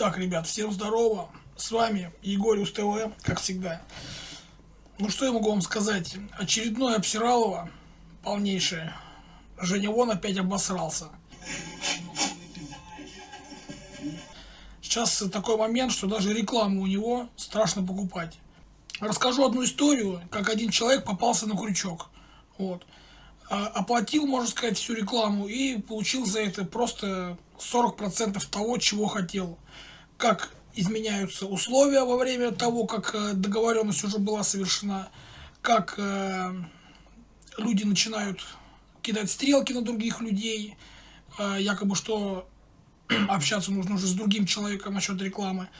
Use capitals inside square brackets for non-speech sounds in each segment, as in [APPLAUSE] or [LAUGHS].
Так, ребят, всем здорово. С вами Егор ТВ, как всегда. Ну что я могу вам сказать? Очередное обсиралово, полнейшее. Женя Вон опять обосрался. Сейчас такой момент, что даже рекламу у него страшно покупать. Расскажу одну историю, как один человек попался на крючок. Вот. А, оплатил, можно сказать, всю рекламу и получил за это просто 40% того, чего хотел. Как изменяются условия во время того, как э, договоренность уже была совершена, как э, люди начинают кидать стрелки на других людей, э, якобы что [CLEARS THROAT] общаться нужно уже с другим человеком насчет рекламы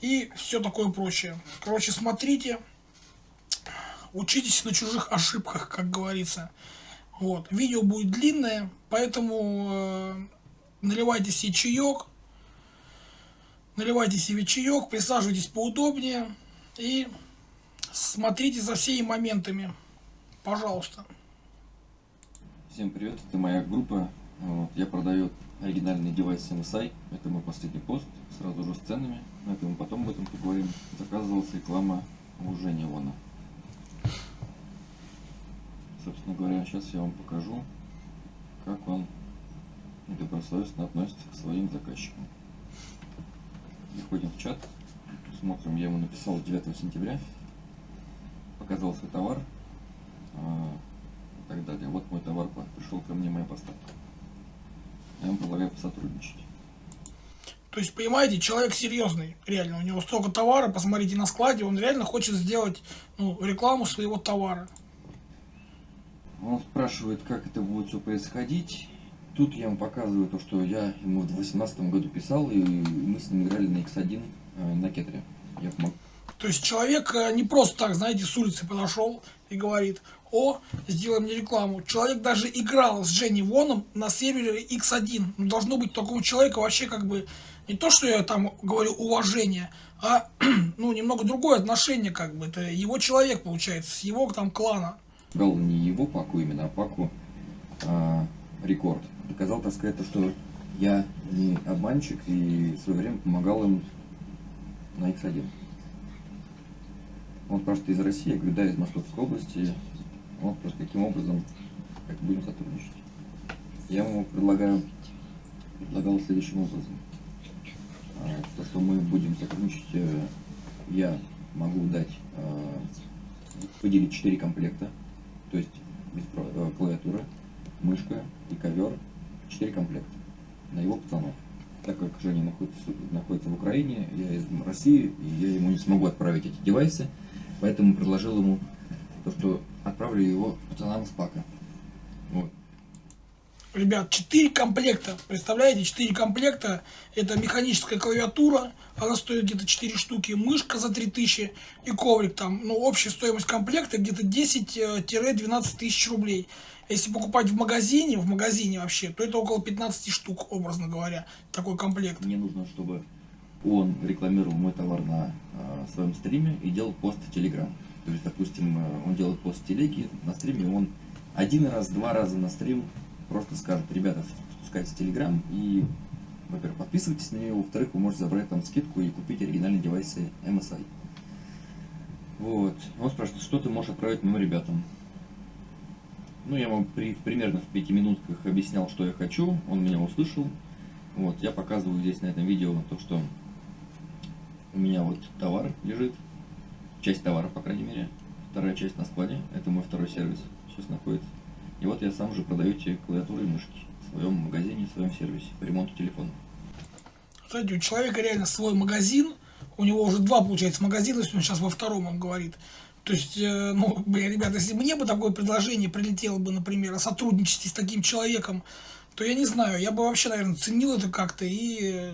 и все такое прочее. Короче, смотрите, учитесь на чужих ошибках, как говорится. Вот. Видео будет длинное, поэтому э, наливайте себе чаек, наливайте себе чаек, присаживайтесь поудобнее и смотрите за всеми моментами. Пожалуйста. Всем привет, это моя группа. Вот, я продаю оригинальный девайс MSI. Это мой последний пост, сразу же с ценами. Но это мы потом об этом поговорим. Заказывалась реклама у Жени Вона. Собственно говоря, сейчас я вам покажу, как он добросовестно относится к своим заказчикам. Заходим в чат, смотрим, я ему написал 9 сентября, показал свой товар э, и так далее. Вот мой товар пришел ко мне, моя поставка. Я ему предлагаю посотрудничать. То есть, понимаете, человек серьезный, реально. У него столько товара, посмотрите на складе, он реально хочет сделать ну, рекламу своего товара. Он спрашивает, как это будет все происходить. Тут я ему показываю то, что я ему в 2018 году писал, и мы с ним играли на X1 э, на кетре. Я помог. То есть человек э, не просто так, знаете, с улицы подошел и говорит, о, сделай мне рекламу. Человек даже играл с Дженни Воном на сервере X1. Ну, должно быть такого человека вообще как бы, не то, что я там говорю уважение, а [CLEARS THROAT] ну немного другое отношение как бы. Это его человек получается, с его там клана. Играл не его паку именно, а паку а, рекорд доказал, так сказать, то, что я не обманщик и в свое время помогал им на X1. Он спрашивает, из России? Я говорю, да, из Московской области. Он спрашивает, каким образом, как будем сотрудничать. Я ему предлагаю, предлагал следующим образом. А, то, что мы будем сотрудничать, э, я могу дать, а, выделить 4 комплекта, то есть э, клавиатура, мышка и ковер 4 комплекта на его пацанов. Так как Женя находится, находится в Украине, я из России, и я ему не смогу отправить эти девайсы, поэтому предложил ему то, что отправлю его пацанам с пака. Вот. Ребят, 4 комплекта, представляете, 4 комплекта, это механическая клавиатура, она стоит где-то 4 штуки, мышка за 3000 и коврик там, ну, общая стоимость комплекта где-то 10-12 э, тысяч рублей. Если покупать в магазине, в магазине вообще, то это около 15 штук, образно говоря, такой комплект. Мне нужно, чтобы он рекламировал мой товар на э, своем стриме и делал пост в Телеграм. То есть, допустим, э, он делает пост в телеге, на стриме он один раз, два раза на стрим просто скажет, ребята, спускайтесь в Телеграм и, во-первых, подписывайтесь на него, во-вторых, вы можете забрать там скидку и купить оригинальные девайсы MSI. Вот. Он спрашивает, что ты можешь отправить моим ребятам? Ну, я ему при, примерно в пяти минутках объяснял, что я хочу, он меня услышал. Вот, я показываю здесь на этом видео то, что у меня вот товар лежит, часть товара, по крайней мере, вторая часть на складе, это мой второй сервис, сейчас находится. И вот я сам уже продаю эти клавиатуры и мышки в своем магазине, в своем сервисе по ремонту телефона. Кстати, у человека реально свой магазин, у него уже два, получается, магазина, он сейчас во втором, он говорит. То есть, э, ну, блин, ребята, если мне бы такое предложение прилетело бы, например, о сотрудничестве с таким человеком, то я не знаю, я бы вообще, наверное, ценил это как-то и,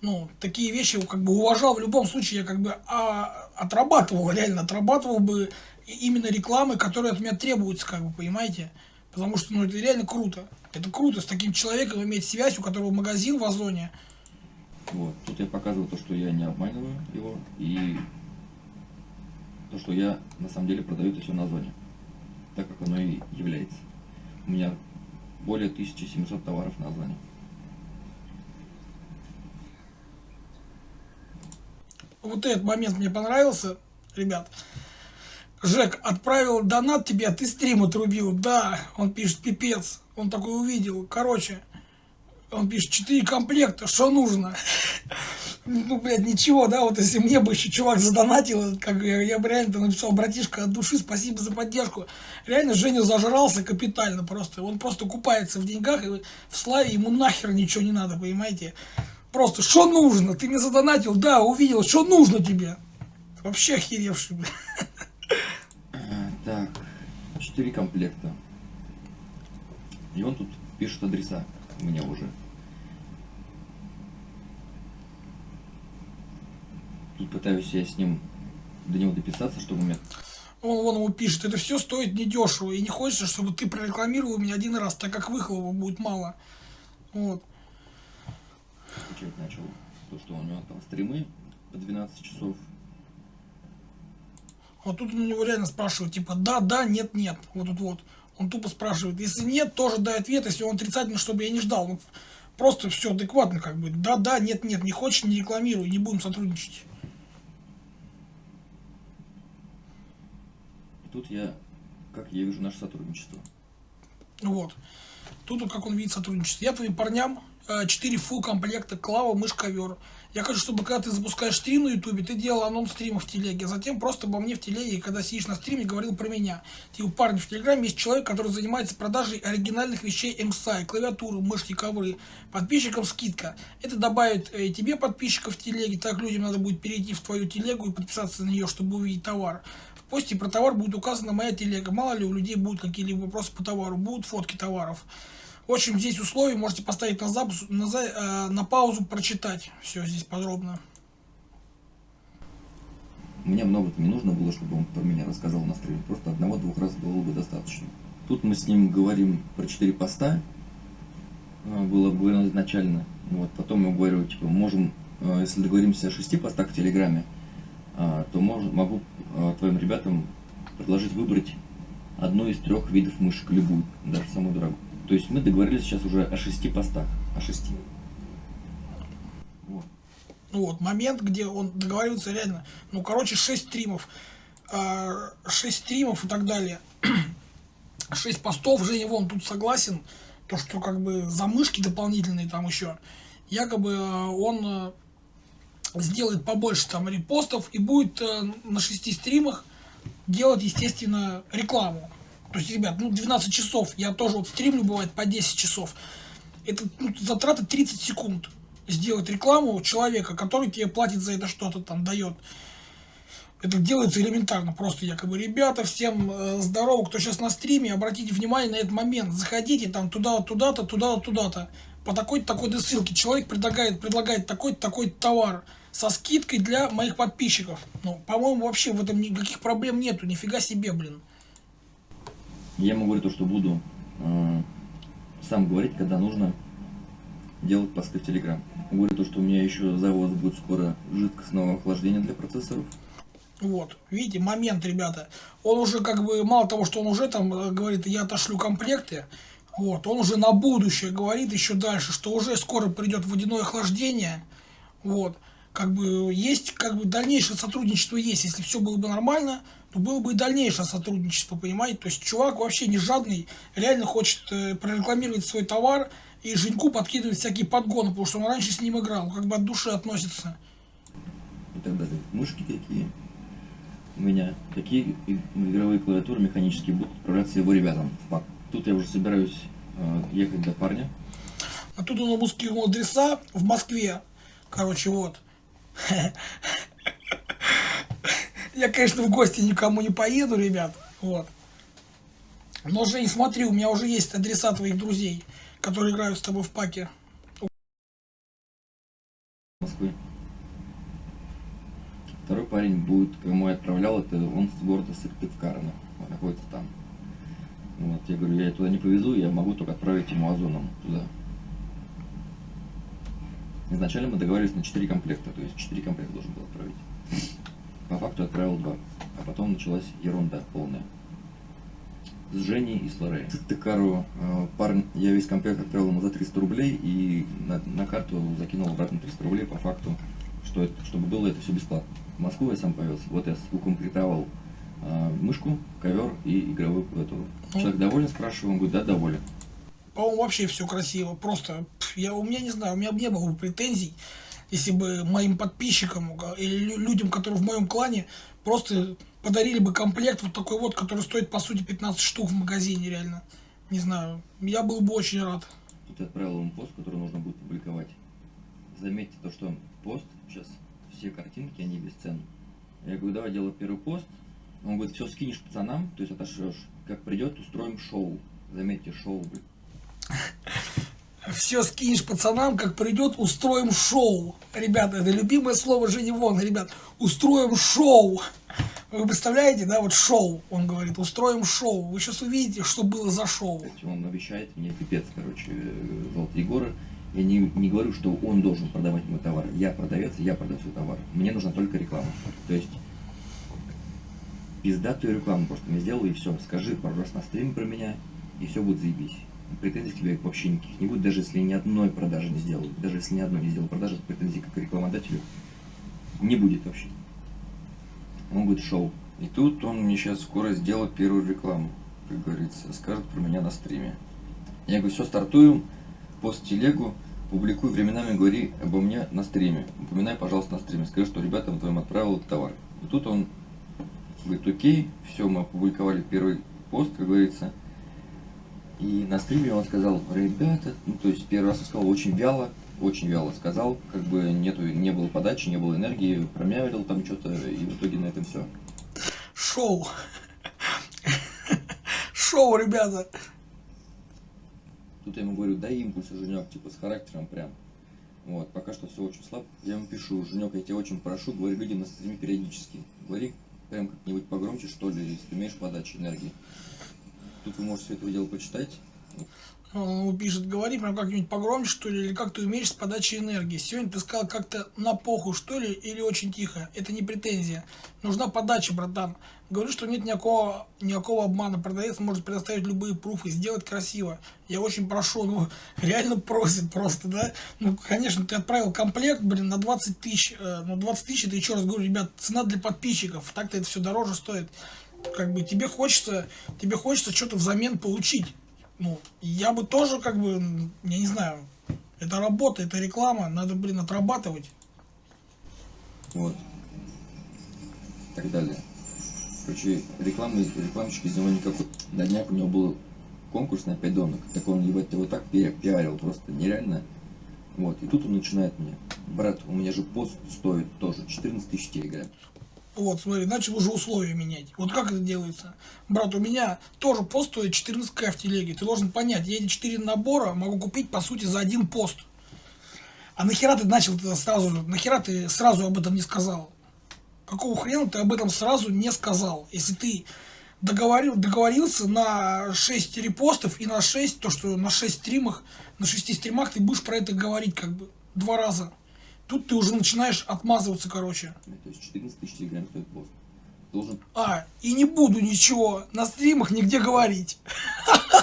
ну, такие вещи как бы уважал. В любом случае, я как бы а, отрабатывал, реально отрабатывал бы именно рекламы, которые от меня требуются, как бы, понимаете? Потому что, ну, это реально круто. Это круто с таким человеком иметь связь, у которого магазин в Озоне. Вот, тут я показываю то, что я не обманываю его, и то, что я на самом деле продаю это все на Озоне, так как оно и является. У меня более 1700 товаров на Озоне. вот этот момент мне понравился, ребят. Жек, отправил донат тебе, а ты стрим отрубил. Да, он пишет, пипец. Он такой увидел. Короче, он пишет, 4 комплекта, что нужно? [LAUGHS] Ну, блядь, ничего, да, вот если мне бы еще чувак задонатил, как я, я бы реально написал, братишка, от души спасибо за поддержку. Реально Женя зажрался капитально просто. Он просто купается в деньгах, и в славе ему нахер ничего не надо, понимаете? Просто, что нужно? Ты мне задонатил, да, увидел, что нужно тебе? Вообще охеревший, блядь. Так, четыре комплекта. И он тут пишет адреса у меня уже. Тут пытаюсь я с ним до него дописаться, чтобы у меня... Он вон ему пишет, это все стоит недешево, и не хочется, чтобы ты прорекламировал меня один раз, так как выхлопа будет мало. Вот. Отвечать начал то, что у него там стримы по 12 часов. Вот тут у него реально спрашивают, типа, да, да, нет, нет. Вот тут вот. Он тупо спрашивает. Если нет, тоже дай ответ. Если он отрицательный, чтобы я не ждал. Ну, просто все адекватно, как бы. Да, да, нет, нет. Не хочешь, не рекламируй, не будем сотрудничать. Тут я, как я вижу наше сотрудничество. Вот. Тут, как он видит сотрудничество. Я твоим парням 4 full комплекта клава, мышь, ковер. Я хочу, чтобы когда ты запускаешь стрим на ютубе, ты делал анонс стрима в телеге, а затем просто обо мне в телеге, когда сидишь на стриме, говорил про меня. Типа, парни, в телеграме есть человек, который занимается продажей оригинальных вещей MSI, клавиатуры, мышки, ковры. Подписчикам скидка. Это добавит э, тебе подписчиков в телеге, так людям надо будет перейти в твою телегу и подписаться на нее, чтобы увидеть товар. В посте про товар будет указана моя телега. Мало ли у людей будут какие-либо вопросы по товару, будут фотки товаров. В общем, здесь условия можете поставить на, запуск, на, э, на паузу, прочитать все здесь подробно. Мне много не нужно было, чтобы он про меня рассказал на стриме. Просто одного-двух раз было бы достаточно. Тут мы с ним говорим про четыре поста. Э, было обговорено изначально. Вот, потом я говорю, типа, можем, э, если договоримся о шести постах в Телеграме, то мож, могу твоим ребятам предложить выбрать одну из трех видов мышек, любую, даже самую дорогую. То есть мы договорились сейчас уже о шести постах. О шести. Вот. вот, момент, где он договаривается реально. Ну, короче, шесть стримов. А, шесть стримов и так далее. [CLEARS THROAT] шесть постов. Женя вон тут согласен. То, что как бы замышки дополнительные там еще. Якобы а, он а, сделает побольше там репостов и будет на шести стримах делать, естественно, рекламу. То есть, ребят, ну 12 часов, я тоже вот стримлю, бывает, по 10 часов. Это ну, затраты 30 секунд сделать рекламу человека, который тебе платит за это что-то там, дает. Это делается элементарно, просто якобы, ребята, всем э, здорово, кто сейчас на стриме, обратите внимание на этот момент, заходите там туда, туда-то, туда-то, туда-то, по такой-то, такой-то ссылке, человек предлагает, предлагает такой-то, такой-то товар со скидкой для моих подписчиков. Ну, по-моему, вообще в этом никаких проблем нету, нифига себе, блин. Я ему говорю то, что буду э, сам говорить, когда нужно делать посты в Telegram. Говорю то, что у меня еще завоз будет скоро жидкостного охлаждения для процессоров. Вот, видите, момент, ребята. Он уже как бы, мало того, что он уже там э, говорит, я отошлю комплекты, вот, он уже на будущее говорит еще дальше, что уже скоро придет водяное охлаждение, вот, как бы есть, как бы дальнейшее сотрудничество есть, если все было бы нормально, то было бы и дальнейшее сотрудничество, понимаете? То есть чувак вообще не жадный, реально хочет э, прорекламировать свой товар и Женьку подкидывает всякие подгоны, потому что он раньше с ним играл, как бы от души относится. И так далее. Мышки какие у меня, какие игровые клавиатуры механические будут отправляться его ребятам. Тут я уже собираюсь э, ехать до парня. А тут он скинул адреса в Москве. Короче, вот. [LAUGHS] Я, конечно, в гости никому не поеду, ребят. Вот. Но, Жень, смотри, у меня уже есть адреса твоих друзей, которые играют с тобой в паке. Москвы. Второй парень будет, кому я отправлял, это он с города Сыктывкара, находится там. Вот, я говорю, я туда не повезу, я могу только отправить ему озоном туда. Изначально мы договорились на 4 комплекта, то есть 4 комплекта должен был отправить. По факту отправил два. А потом началась ерунда полная. С Женей и с Лорей. Тыкару э, парень, я весь комплект отправил ему за 300 рублей и на, на карту закинул обратно 300 рублей по факту, что это, чтобы было это все бесплатно. В Москву я сам повез. Вот я укомплектовал э, мышку, ковер и игровую эту. Человек доволен, спрашиваю, он говорит, да, доволен. По-моему, вообще все красиво. Просто я у меня не знаю, у меня бы не было бы претензий, если бы моим подписчикам или людям, которые в моем клане, просто подарили бы комплект вот такой вот, который стоит по сути 15 штук в магазине реально. Не знаю, я был бы очень рад. Тут я отправил ему пост, который нужно будет публиковать. Заметьте то, что пост сейчас, все картинки, они бесценны. Я говорю, давай делай первый пост. Он говорит, все скинешь пацанам, то есть отошлешь. Как придет, устроим шоу. Заметьте, шоу, блин. [LAUGHS] Все скинешь пацанам, как придет, устроим шоу. Ребята, это любимое слово Жени Вон, ребят. Устроим шоу. Вы представляете, да, вот шоу, он говорит, устроим шоу. Вы сейчас увидите, что было за шоу. Он обещает мне пипец, короче, Золотые Егора. Я не, не говорю, что он должен продавать мой товар. Я продавец, я продаю свой товар. Мне нужна только реклама. То есть, пиздатую рекламу просто мне сделал, и все. Скажи пару раз на стриме про меня, и все будет заебись претензий к тебе вообще никаких не будет, даже если ни одной продажи не сделал, даже если ни одной не сделал продажи, претензий как рекламодателю не будет вообще. Он будет шоу. И тут он мне сейчас скоро сделает первую рекламу, как говорится, скажет про меня на стриме. Я говорю, все, стартуем, пост телегу, публикуй, временами говори обо мне на стриме. Упоминай, пожалуйста, на стриме, скажи, что ребятам твоим отправил этот товар. И тут он говорит, окей, все, мы опубликовали первый пост, как говорится, и на стриме он сказал, ребята, ну, то есть первый раз он сказал очень вяло, очень вяло сказал, как бы нету, не было подачи, не было энергии, промявил там что-то, и в итоге на этом все. Шоу. Шоу, ребята. Тут я ему говорю, дай импульс, Женек, типа с характером прям. Вот, пока что все очень слабо. Я ему пишу, Женек, я тебя очень прошу, говори людям на стриме периодически. Говори прям как-нибудь погромче, что ли, если ты умеешь подачи энергии. Тут вы можете это дело почитать. Он ему пишет, говори прям как-нибудь погромче, что ли, или как ты умеешь с подачей энергии. Сегодня ты сказал как-то на поху, что ли, или очень тихо. Это не претензия. Нужна подача, братан. Говорю, что нет никакого, никакого обмана. Продавец может предоставить любые пруфы, сделать красиво. Я очень прошу, ну, [LAUGHS] реально просит просто, да. Ну, конечно, ты отправил комплект, блин, на 20 тысяч. Э, ну, 20 тысяч, это еще раз говорю, ребят, цена для подписчиков. Так-то это все дороже стоит как бы тебе хочется, тебе хочется что-то взамен получить. Ну, я бы тоже, как бы, я не знаю, это работа, это реклама, надо, блин, отрабатывать. Вот. И так далее. Короче, рекламы, рекламщик из него никакой. На днях у него был конкурс на 5 донок. Так он, ебать, его так пиарил, просто нереально. Вот, и тут он начинает мне. Брат, у меня же пост стоит тоже 14 тысяч телеграм. Вот, смотри, начал уже условия менять. Вот как это делается? Брат, у меня тоже пост стоит 14к в телеге. Ты должен понять, я эти 4 набора могу купить, по сути, за один пост. А нахера ты начал это сразу? Нахера ты сразу об этом не сказал? Какого хрена ты об этом сразу не сказал? Если ты договорил, договорился на 6 репостов и на 6, то что на 6 стримах, на 6 стримах ты будешь про это говорить как бы два раза. Тут ты уже начинаешь отмазываться, короче. То есть 14 тысяч телеграм стоит пост. Должен... А, и не буду ничего на стримах нигде говорить. [LAUGHS]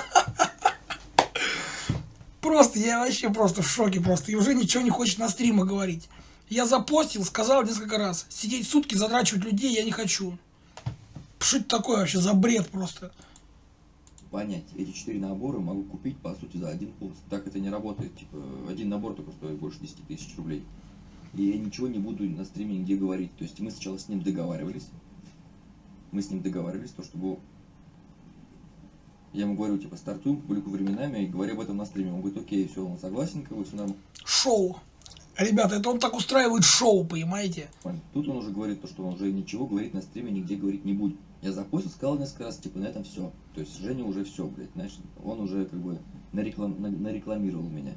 Просто, я вообще просто в шоке просто. И уже ничего не хочет на стримах говорить. Я запостил, сказал несколько раз. Сидеть сутки, задрачивать людей я не хочу. Что это такое вообще за бред просто? Понять, эти четыре набора могу купить, по сути, за один пост. Так это не работает. Типа, один набор только стоит больше 10 тысяч рублей и я ничего не буду на стриме нигде говорить. То есть мы сначала с ним договаривались, мы с ним договаривались, то чтобы я ему говорю, типа, стартуем, публикую временами и говорю об этом на стриме. Он говорит, окей, все, он согласен, как бы все нормально. Шоу. Ребята, это он так устраивает шоу, понимаете? Тут он уже говорит, то, что он уже ничего говорить на стриме, нигде говорить не будет. Я запустил, сказал несколько раз, типа, на этом все. То есть Женя уже все, блядь, знаешь, он уже как бы нареклам, нарекламировал меня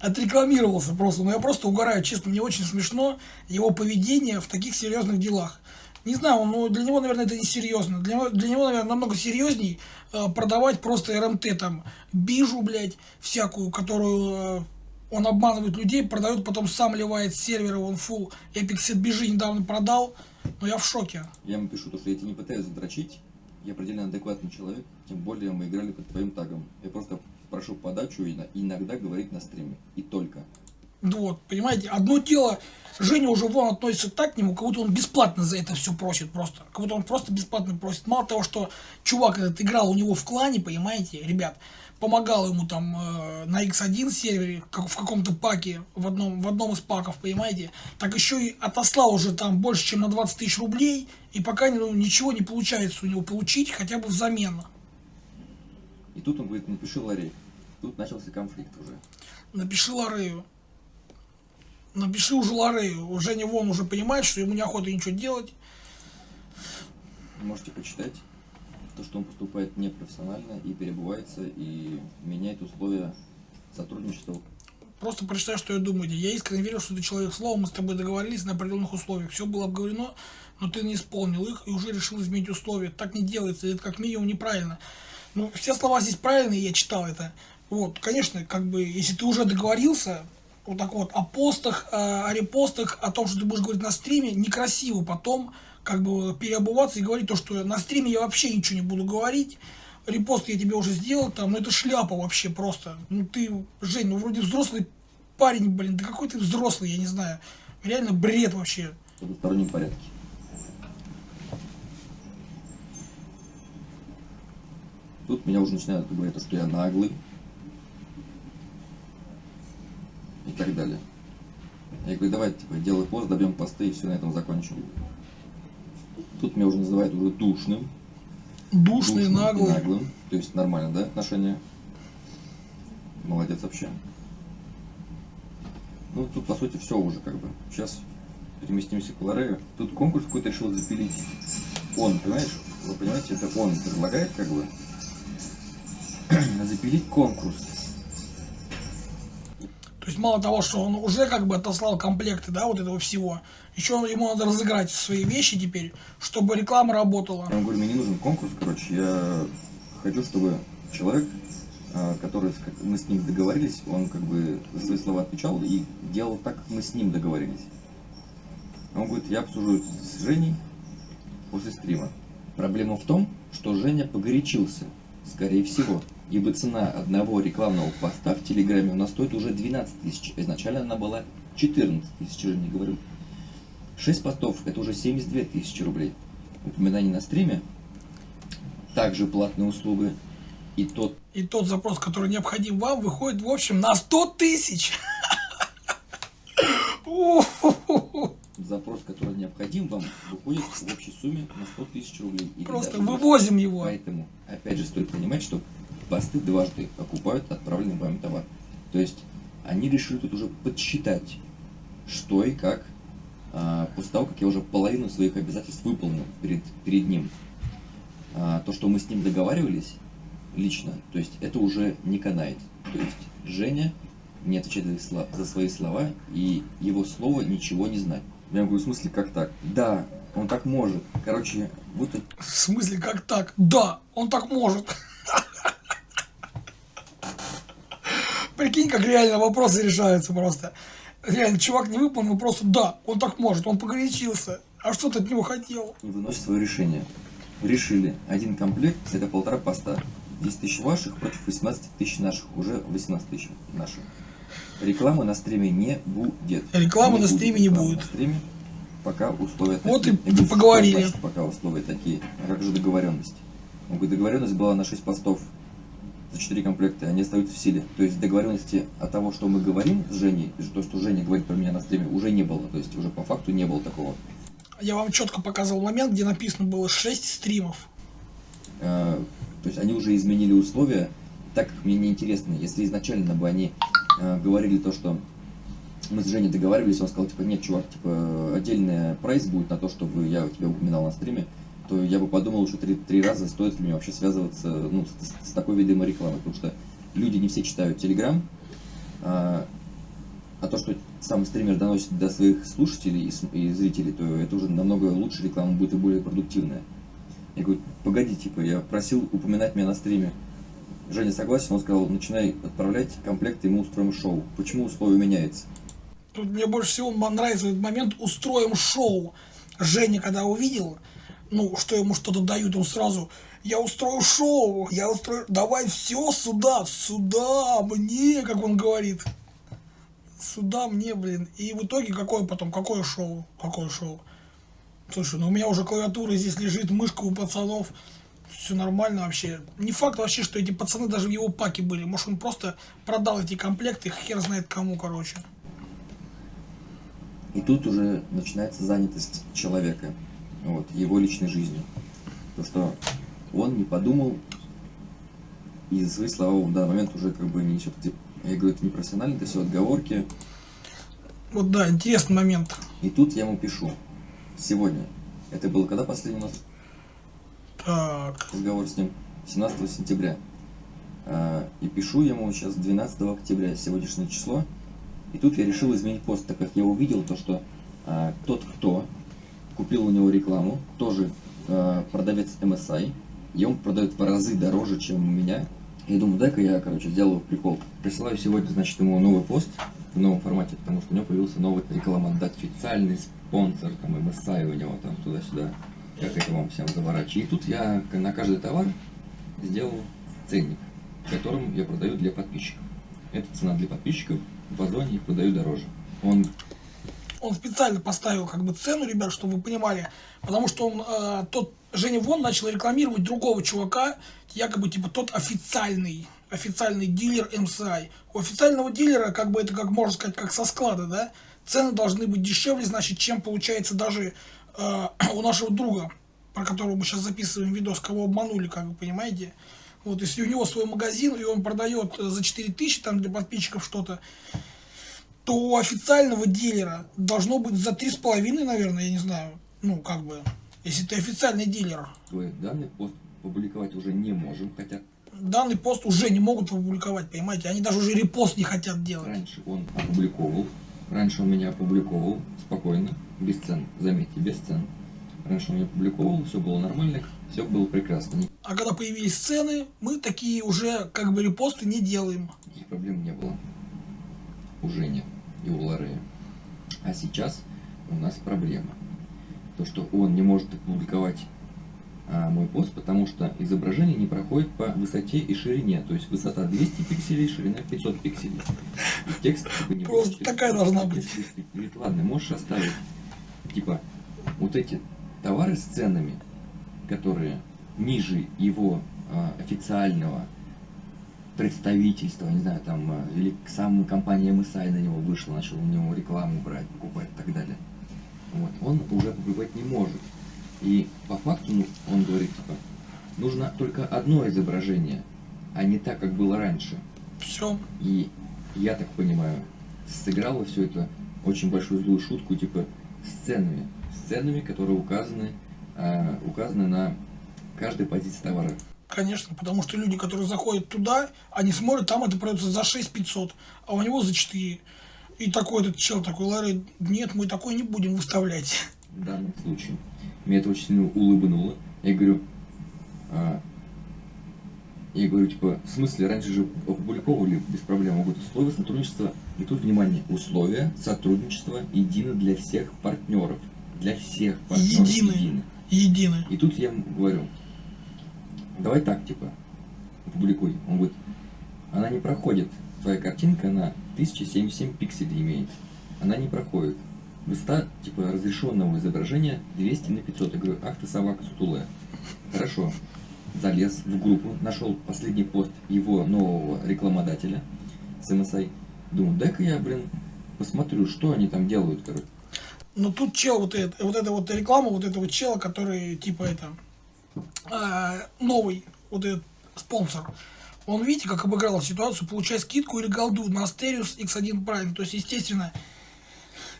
отрекламировался просто. Но я просто угораю, честно, мне очень смешно его поведение в таких серьезных делах. Не знаю, ну, для него, наверное, это не серьезно. Для него, для него наверное, намного серьезней э, продавать просто РМТ, там, бижу, блядь, всякую, которую э, он обманывает людей, продает, потом сам ливает с сервера, он фул Epic бижи недавно продал. Но я в шоке. Я ему пишу, то, что я тебя не пытаюсь задрочить, я предельно адекватный человек, тем более мы играли под твоим тагом. Я просто прошу подачу иногда говорить на стриме. И только. Вот, понимаете, одно дело, Женя уже вон относится так к нему, как будто он бесплатно за это все просит просто. Как будто он просто бесплатно просит. Мало того, что чувак этот играл у него в клане, понимаете, ребят, помогал ему там э, на X1 сервере, как в каком-то паке, в одном, в одном из паков, понимаете, так еще и отослал уже там больше, чем на 20 тысяч рублей, и пока ну, ничего не получается у него получить, хотя бы взамен. И тут он говорит, напиши Ларей. Тут начался конфликт уже. Напиши Ларею. Напиши уже Ларею. Женя вон уже понимает, что ему неохота ничего делать. Можете почитать то, что он поступает непрофессионально и перебывается, и меняет условия сотрудничества. Просто прочитай, что я думаю. Я искренне верю, что ты человек слова, мы с тобой договорились на определенных условиях. Все было обговорено, но ты не исполнил их и уже решил изменить условия. Так не делается, это как минимум неправильно. Ну, все слова здесь правильные, я читал это. Вот, конечно, как бы, если ты уже договорился, вот так вот, о постах, о репостах, о том, что ты будешь говорить на стриме, некрасиво потом, как бы, переобуваться и говорить то, что на стриме я вообще ничего не буду говорить, репост я тебе уже сделал, там, ну это шляпа вообще просто. Ну ты, Жень, ну вроде взрослый парень, блин, да какой ты взрослый, я не знаю. Реально бред вообще. В двустороннем порядке. Тут меня уже начинают говорить, что я наглый. И так далее. Я говорю, давайте, типа, делай пост, добьем посты и все на этом закончим. Тут меня уже называют уже душным. Душный, душным и наглый. наглым. То есть нормально, да, отношения? Молодец вообще. Ну, тут, по сути, все уже как бы. Сейчас переместимся к Лорею. Тут конкурс какой-то решил запилить. Он, понимаешь? Вы понимаете, это он предлагает как бы [CLEARS THROAT] запилить конкурс. То есть мало того, что он уже как бы отослал комплекты, да, вот этого всего, еще ему надо разыграть свои вещи теперь, чтобы реклама работала. Я ему говорю, мне не нужен конкурс, короче, я хочу, чтобы человек, а, который, мы с ним договорились, он как бы за свои слова отвечал и делал так, как мы с ним договорились. Он говорит, я обсужу с Женей после стрима. Проблема в том, что Женя погорячился, скорее всего, ибо цена одного рекламного поста в Телеграме у нас стоит уже 12 тысяч. Изначально она была 14 тысяч, Женя говорю. 6 постов это уже 72 тысячи рублей. Упоминание на стриме, также платная услуга. И тот И тот запрос, который необходим вам, выходит в общем на 100 тысяч. [LAUGHS] Запрос, который необходим вам, выходит в общей сумме на 100 тысяч рублей. Или Просто даже больше. вывозим его. Поэтому, опять же, стоит понимать, что посты дважды окупают отправленный вами товар. То есть они решили тут уже подсчитать, что и как, а, после того, как я уже половину своих обязательств выполнил перед, перед ним. А, то, что мы с ним договаривались лично, то есть это уже не канает. То есть Женя не отвечает за свои слова, и его слово ничего не знать. Я говорю, в смысле, как так? Да, он так может. Короче, это В смысле, как так? Да, он так может. Прикинь, как реально вопросы решаются просто. Реально, чувак не выполнил, просто да, он так может, он погорячился. А что ты от него хотел? и выносит свое решение. Решили, один комплект это полтора поста. 10 тысяч ваших против 18 тысяч наших, уже 18 тысяч наших. Рекламы на стриме не будет. Рекламы на стриме не будет. На стриме, пока условия Вот такие. и Я говорю, поговорили. «Что значит, Пока условия такие. А как же договоренность? Он говорит, договоренность была на 6 постов за 4 комплекта, они остаются в силе. То есть договоренности от того, что мы говорим с Женей, и то, что Женя говорит про меня на стриме, уже не было. То есть уже по факту не было такого. Я вам четко показывал момент, где написано было 6 стримов. Э, то есть они уже изменили условия, так как мне неинтересно, если изначально бы они говорили то, что мы с Женей договаривались, он сказал, типа, нет, чувак, типа, отдельный прайс будет на то, чтобы я тебя упоминал на стриме, то я бы подумал еще три, три раза, стоит ли мне вообще связываться ну, с, с такой видимой рекламой, потому что люди не все читают Телеграм, а, а то, что сам стример доносит до своих слушателей и, и зрителей, то это уже намного лучше реклама будет и более продуктивная. Я говорю, погоди, типа, я просил упоминать меня на стриме. Женя согласен, он сказал, начинай отправлять комплекты, и мы устроим шоу. Почему условия меняются? Тут мне больше всего нравится этот момент «Устроим шоу». Женя, когда увидел, ну, что ему что-то дают, он сразу «Я устрою шоу, я устрою, давай все сюда, сюда, мне», как он говорит. сюда мне, блин. И в итоге какое потом, какое шоу? Какое шоу? Слушай, ну у меня уже клавиатура здесь лежит, мышка у пацанов. Все нормально вообще. Не факт вообще, что эти пацаны даже в его паке были. Может он просто продал эти комплекты, хер знает кому, короче. И тут уже начинается занятость человека, вот, его личной жизнью. То, что он не подумал, и за свои слова в данный момент уже как бы не несет, я говорю, это не профессионально, это все отговорки. Вот да, интересный момент. И тут я ему пишу, сегодня, это было когда последний у нас Так, разговор с ним? 17 сентября. А, И пишу ему сейчас 12 октября, сегодняшнее число. И тут я решил изменить пост, так как я увидел то, что а, тот, кто купил у него рекламу, тоже а, продавец MSI, и он продает в разы дороже, чем у меня. Я думаю, дай-ка я, короче, сделаю прикол. Присылаю сегодня, значит, ему новый пост в новом формате, потому что у него появился новый рекламодатель, официальный спонсор, там, MSI у него, там, туда-сюда. Как это вам всем заворачивать. И тут я на каждый товар сделал ценник, которым я продаю для подписчиков. Это цена для подписчиков, в Озоне продаю дороже. Он он специально поставил как бы цену, ребят, чтобы вы понимали, потому что он, э, тот, Женя Вон начал рекламировать другого чувака, якобы типа тот официальный, официальный дилер MSI. У официального дилера, как бы это, как можно сказать, как со склада, да, цены должны быть дешевле, значит, чем получается даже [CLEARS THROAT] у нашего друга, про которого мы сейчас записываем видос, кого обманули, как вы понимаете. Вот, если у него свой магазин, и он продает э, за 4000 там для подписчиков что-то, то у официального дилера должно быть за три с половиной, наверное, я не знаю. Ну, как бы, если ты официальный дилер. твой данный пост публиковать уже не можем, хотя Данный пост уже не могут опубликовать, понимаете? Они даже уже репост не хотят делать. раньше он опубликовал, раньше он меня опубликовал спокойно, без цен, заметьте, без цен. Раньше он меня опубликовал, все было нормально, все было прекрасно, А когда появились цены, мы такие уже как бы репосты не делаем. никаких проблем не было. У Жени и у Лорея. А сейчас у нас проблема. То, что он не может опубликовать а, мой пост, потому что изображение не проходит по высоте и ширине. То есть высота 200 пикселей, ширина 500 пикселей. И текст не Просто такая должна быть. Говорит, ладно, можешь оставить, типа, вот эти товары с ценами, которые ниже его а, официального представительства, не знаю, там, а, или сама компания MSI на него вышла, начала у него рекламу брать, покупать и так далее. Вот. Он уже публиковать не может. И по факту ну, он говорит, типа, нужно только одно изображение, а не так, как было раньше. Все. И я так понимаю, сыграло все это очень большую злую шутку, типа сценами. Сценами, которые указаны, а, указаны на каждой позиции товара. Конечно, потому что люди, которые заходят туда, они смотрят, там это продается за 6 500, а у него за 4. И такой этот чел такой, Ларри, нет, мы такой не будем выставлять. в данном случае. Меня это очень сильно улыбнуло. Я говорю, а, я говорю, типа, в смысле, раньше же опубликовывали без проблем могут условия сотрудничества. И тут, внимание, условия сотрудничества едины для всех партнеров. Для всех партнеров Едины. едины. Едины. И тут я ему говорю, давай так, типа, опубликуй. Он говорит, она не проходит. Твоя картинка, она 1077 пикселей имеет. Она не проходит. Высота, типа, разрешенного изображения 200 на 500. Я говорю, ах ты собака сутулая. Хорошо. Залез в группу, нашел последний пост его нового рекламодателя с MSI. Думаю, дай-ка я, блин, посмотрю, что они там делают, короче. Но тут чел, вот, это, вот эта вот реклама, вот этого чела, который, типа, это, а, новый, вот этот спонсор, он, видите, как обыграл ситуацию, получает скидку или голду на Asterius X1 Prime. То есть, естественно,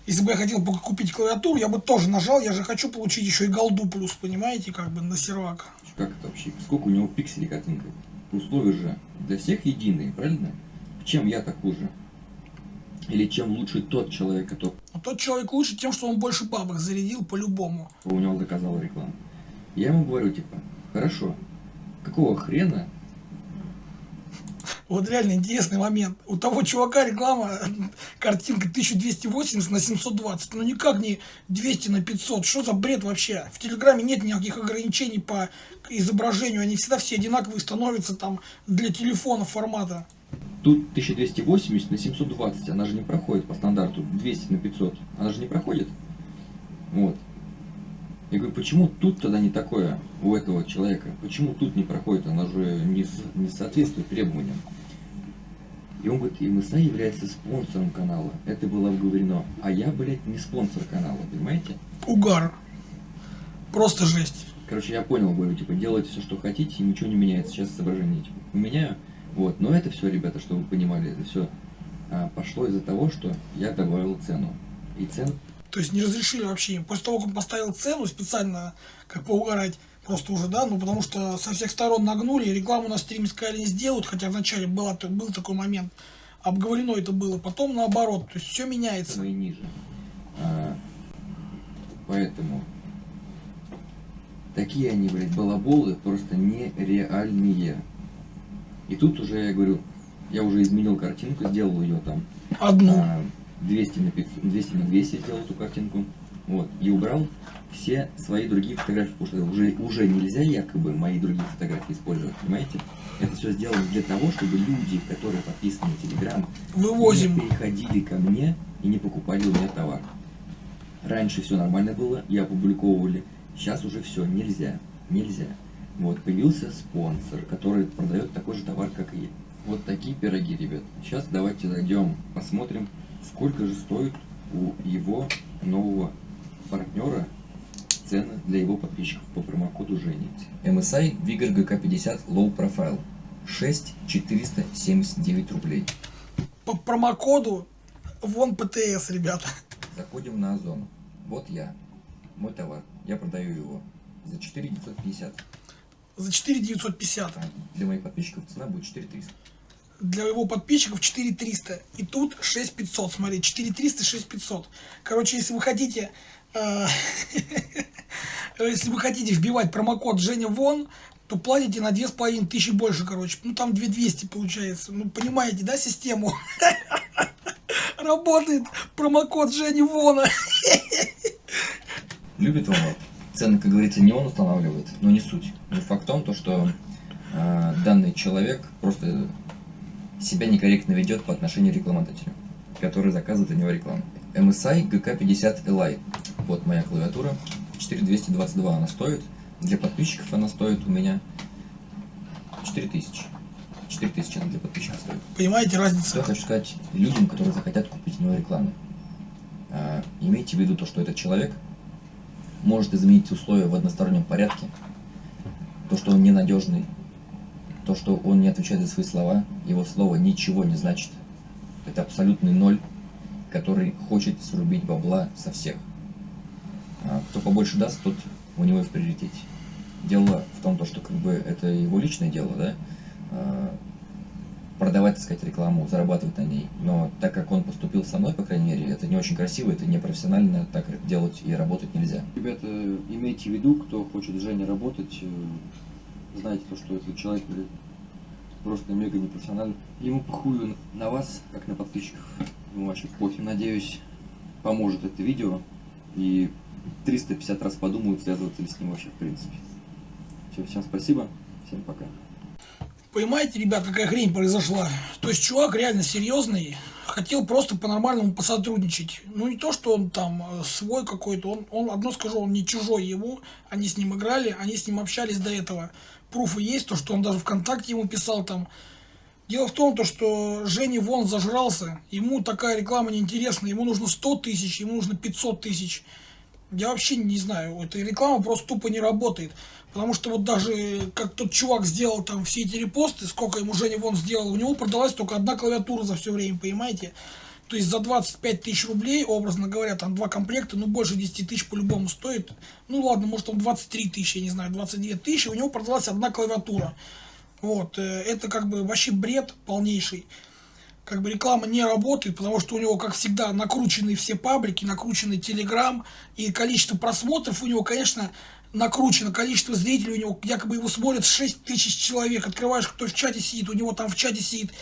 если бы я хотел купить клавиатуру, я бы тоже нажал, я же хочу получить еще и голду плюс, понимаете, как бы на сервак. Как это вообще? Сколько у него пикселей картинка? Условия же для всех единые, правильно? Чем я-то хуже? Или чем лучше тот человек, который Но тот человек лучше тем, что он больше бабок зарядил по-любому. у него заказал рекламу? Я ему говорю, типа, хорошо, какого хрена Вот реально интересный момент. У того чувака реклама, [LAUGHS] картинка 1280 на 720. Ну никак не 200 на 500. Что за бред вообще? В Телеграме нет никаких ограничений по изображению. Они всегда все одинаковые становятся там для телефона формата. Тут 1280 на 720, она же не проходит по стандарту, 200 на 500, она же не проходит. Вот. Я говорю, почему тут тогда не такое у этого человека? Почему тут не проходит? Она же не, не соответствует требованиям. И он говорит, МСА является спонсором канала. Это было обговорено. А я, блядь, не спонсор канала, понимаете? Угар. Просто жесть. Короче, я понял, говорю, типа, делайте все, что хотите, и ничего не меняется. Сейчас соображение, типа, поменяю. Вот, но это все, ребята, чтобы вы понимали, это все а, пошло из-за того, что я добавил цену. И цен... То есть не разрешили вообще. После того, как он поставил цену специально, как поугарать, просто уже, да, ну потому что со всех сторон нагнули, рекламу на стриме сказали не сделают, хотя вначале была, был такой момент, обговорено это было, потом наоборот, то есть все меняется. И ниже. А, поэтому такие они, блядь, балаболы просто нереальные. И тут уже я говорю, я уже изменил картинку, сделал ее там. Одну. А, 200 на 500, 200 на 200 сделал эту картинку. Вот. И убрал все свои другие фотографии, потому что уже, уже нельзя якобы мои другие фотографии использовать, понимаете? Это все сделано для того, чтобы люди, которые подписаны на Телеграм, Вывозим. не переходили ко мне и не покупали у меня товар. Раньше все нормально было, я опубликовывали, сейчас уже все, нельзя, нельзя. Вот, появился спонсор, который продает такой же товар, как и я. Вот такие пироги, ребят. Сейчас давайте зайдем, посмотрим, сколько же стоит у его нового партнера цены для его подписчиков по промокоду Жени. MSI Vigor GK50 Low Profile 6479 рублей. По промокоду вон ПТС, ребята. Заходим на Озон. Вот я, мой товар, я продаю его за 4950. За 4950. А для моих подписчиков цена будет 4300. Для его подписчиков 4300. И тут 6500, смотри, 4300, 6500. Короче, если вы хотите... Э, [LAUGHS] если вы хотите вбивать промокод Женя Вон, то платите на 2500 больше, короче. Ну, там 2200 получается. Ну, понимаете, да, систему? [LAUGHS] Работает промокод Жени Вона. [LAUGHS] Любит он. Цены, как говорится, не он устанавливает, но не суть. Но факт в том, то, что э, данный человек просто себя некорректно ведет по отношению к рекламодателю, который заказывает для него рекламу. MSI GK50 Li. Вот моя клавиатура. 4222 она стоит. Для подписчиков она стоит у меня 4000. 4000 она для подписчиков стоит. Понимаете Что разницу? я хочу сказать людям, которые захотят купить у него рекламу. А, имейте в виду то, что этот человек может изменить условия в одностороннем порядке, то, что он ненадежный, то, что он не отвечает за свои слова, его слово ничего не значит. Это абсолютный ноль, который хочет срубить бабла со всех. А кто побольше даст, тот у него и в приоритете. Дело в том, то, что как бы это его личное дело, да, а, продавать, так сказать, рекламу, зарабатывать на ней. Но так как он поступил со мной, по крайней мере, это не очень красиво, это не профессионально, так делать и работать нельзя. Ребята, имейте в виду, кто хочет с Женей работать, э, знайте то, что этот человек просто мега непрофессиональный. Ему похую на вас, как на подписчиков. Ему вообще пофиг. Надеюсь, поможет это видео. И 350 раз подумают, связываться ли с ним вообще в принципе. Все, всем спасибо, всем пока. Понимаете, ребят, какая хрень произошла? То есть чувак реально серьезный, хотел просто по-нормальному посотрудничать. Ну не то, что он там э, свой какой-то, он, он, одно скажу, он не чужой ему, они с ним играли, они с ним общались до этого. Пруфы есть, то, что он даже ВКонтакте ему писал там. Дело в том, то, что Женя вон зажрался, ему такая реклама неинтересна, ему нужно 100 тысяч, ему нужно 500 тысяч. Я вообще не знаю, эта реклама просто тупо не работает. Потому что вот даже как тот чувак сделал там все эти репосты, сколько ему Женя вон сделал, у него продалась только одна клавиатура за все время, понимаете? То есть за 25 тысяч рублей, образно говоря, там два комплекта, ну больше 10 тысяч по-любому стоит. Ну ладно, может там 23 тысячи, я не знаю, 22 тысячи, у него продалась одна клавиатура. Вот, э, это как бы вообще бред полнейший как бы реклама не работает, потому что у него, как всегда, накручены все паблики, накрученный Телеграм, и количество просмотров у него, конечно, накручено количество зрителей, у него якобы его смотрят 6 тысяч человек, открываешь, кто в чате сидит, у него там в чате сидит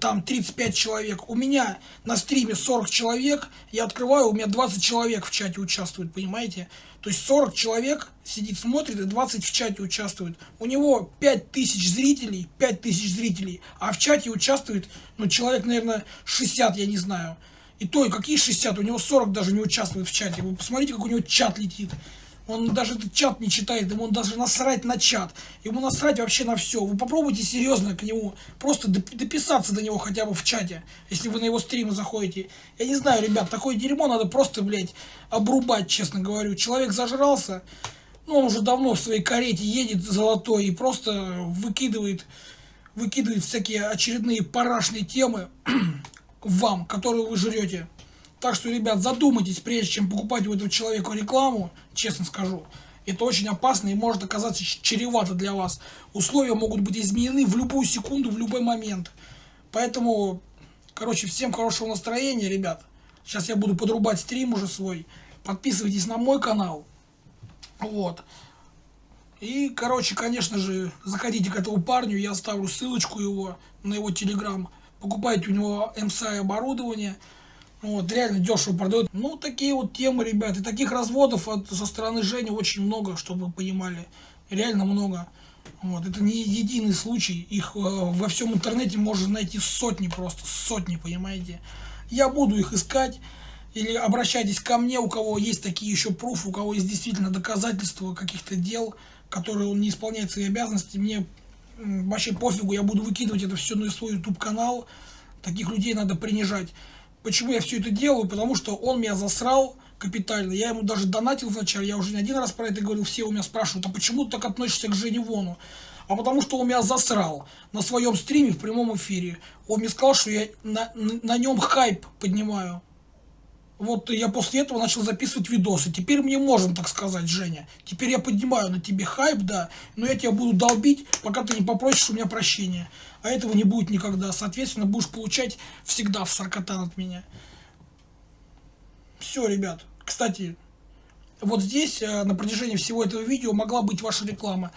там 35 человек, у меня на стриме 40 человек, я открываю, у меня 20 человек в чате участвуют, понимаете? То есть 40 человек сидит, смотрит, и 20 в чате участвуют. У него 5 тысяч зрителей, 5 тысяч зрителей, а в чате участвует, ну, человек, наверное, 60, я не знаю. И то, и какие 60, у него 40 даже не участвует в чате. Вы посмотрите, как у него чат летит. Он даже чат не читает, ему даже насрать на чат. Ему насрать вообще на все. Вы попробуйте серьезно к нему, просто дописаться до него хотя бы в чате, если вы на его стримы заходите. Я не знаю, ребят, такое дерьмо надо просто, блядь, обрубать, честно говорю. Человек зажрался, ну, он уже давно в своей карете едет золотой и просто выкидывает, выкидывает всякие очередные парашные темы [CLEARS THROAT] вам, которые вы жрете. Так что, ребят, задумайтесь, прежде чем покупать у этого человека рекламу, честно скажу. Это очень опасно и может оказаться чревато для вас. Условия могут быть изменены в любую секунду, в любой момент. Поэтому, короче, всем хорошего настроения, ребят. Сейчас я буду подрубать стрим уже свой. Подписывайтесь на мой канал. Вот. И, короче, конечно же, заходите к этому парню, я оставлю ссылочку его на его телеграм. Покупайте у него MSI оборудование. Вот, реально дешево продают. Ну, такие вот темы, ребят. И таких разводов от, со стороны Жени очень много, чтобы вы понимали. Реально много. Вот, это не единый случай. Их э, во всем интернете можно найти сотни просто, сотни, понимаете. Я буду их искать. Или обращайтесь ко мне, у кого есть такие еще пруфы, у кого есть действительно доказательства каких-то дел, которые он не исполняет свои обязанности. Мне вообще пофигу, я буду выкидывать это все на свой YouTube канал. Таких людей надо принижать. Почему я все это делаю? Потому что он меня засрал капитально. Я ему даже донатил вначале, я уже не один раз про это говорил, все у меня спрашивают, а почему ты так относишься к Жене Вону? А потому что он меня засрал на своем стриме в прямом эфире. Он мне сказал, что я на, на, на нем хайп поднимаю. Вот я после этого начал записывать видосы. Теперь мне можно так сказать, Женя. Теперь я поднимаю на тебе хайп, да, но я тебя буду долбить, пока ты не попросишь у меня прощения. А этого не будет никогда. Соответственно, будешь получать всегда в саркотан от меня. Все, ребят. Кстати, вот здесь э, на протяжении всего этого видео могла быть ваша реклама.